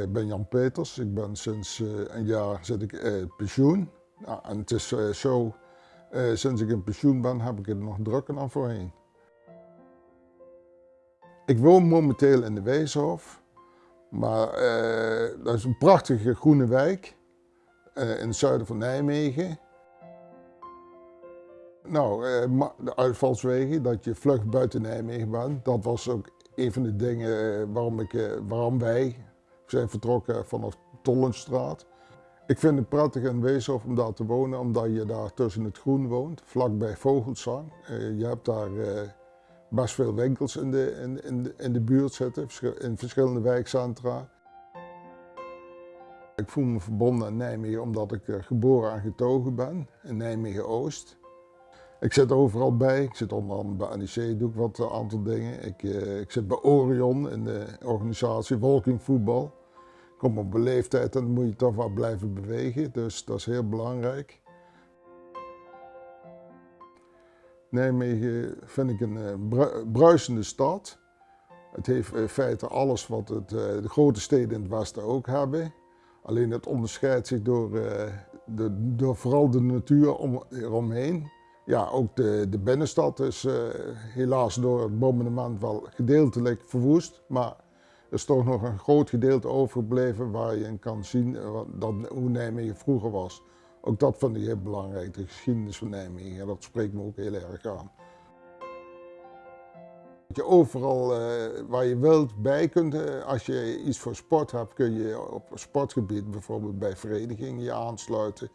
ik ben Jan Peters. Ik ben sinds een jaar zit ik pensioen. en het is zo, sinds ik in pensioen ben, heb ik het nog drukker dan voorheen. Ik woon momenteel in de Weeshof, maar dat is een prachtige groene wijk in het zuiden van Nijmegen. Nou, de uitvalswegen, dat je vlug buiten Nijmegen bent, dat was ook een van de dingen eh, waarom, ik, eh, waarom wij zijn vertrokken vanaf Tollenstraat. Ik vind het prettig in Weeshof om daar te wonen, omdat je daar tussen het groen woont, vlakbij Vogelsang. Eh, je hebt daar best veel winkels in de, in, in, de, buurt zitten, in verschillende wijkcentra. Ik voel me verbonden aan Nijmegen omdat ik geboren en getogen ben in Nijmegen-Oost. Ik zit overal bij. Ik zit onder andere bij NEC, doe ik wat een aantal dingen. Ik, ik zit bij Orion in de organisatie Walking Voetbal. Kom op een leeftijd dan moet je toch wel blijven bewegen, dus dat is heel belangrijk. Nijmegen vind ik een uh, bruisende stad. Het heeft in feite alles wat het, uh, de grote steden in het westen ook hebben. Alleen het onderscheidt zich door, de, door vooral de natuur om, eromheen. Ja, ook de, de binnenstad is helaas door het bombardement wel gedeeltelijk verwoest. Maar is toch nog een groot gedeelte overgebleven waar je in kan zien uh, dat, hoe Nijmegen vroeger was. Ook dat vind ik heel belangrijk, de geschiedenis van Nijmegen. Dat spreekt me ook heel erg aan. Dat je overal uh, waar je wilt bij kunt, als je iets voor sport hebt, kun je op sportgebied bijvoorbeeld bij verenigingen je aansluiten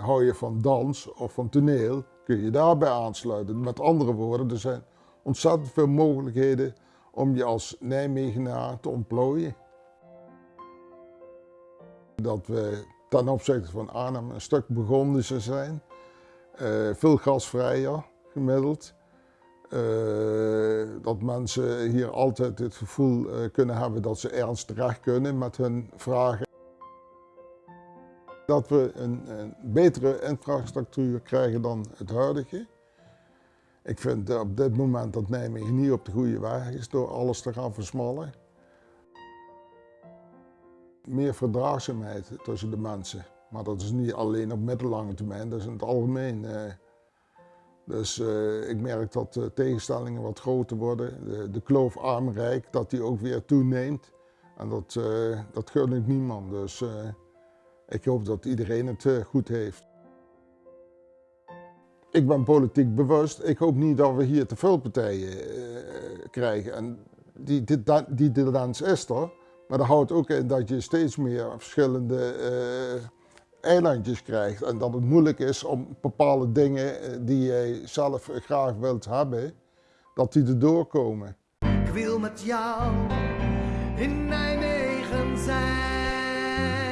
hou je van dans of van toneel, kun je daarbij aansluiten. Met andere woorden, er zijn ontzettend veel mogelijkheden om je als Nijmegenaar te ontplooien. Dat we ten opzichte van Arnhem een stuk begonnen zijn. Uh, veel gasvrijer gemiddeld. Uh, dat mensen hier altijd het gevoel uh, kunnen hebben dat ze ergens terecht kunnen met hun vragen. Dat we een, een, betere infrastructuur krijgen dan het huidige. Ik vind op dit moment dat Nijmegen niet op de goede weg is door alles te gaan versmallen. Meer verdraagzaamheid tussen de mensen. Maar dat is niet alleen op middellange termijn, dat is in het algemeen. Eh. Dus uh, ik merk dat de tegenstellingen wat groter worden. De, de kloof arm-rijk, dat die ook weer toeneemt. En dat, uh, dat gun ik niemand. Dus, ik hoop dat iedereen het eh, goed heeft. Ik ben politiek bewust. Ik hoop niet dat we hier te veel partijen uh, krijgen. En die, die, tendens is er. Maar dat houdt ook in dat je steeds meer verschillende uh, eilandjes krijgt. En dat het moeilijk is om bepaalde dingen die jij zelf graag wilt hebben, dat die erdoor komen. Ik wil met jou in Nijmegen zijn.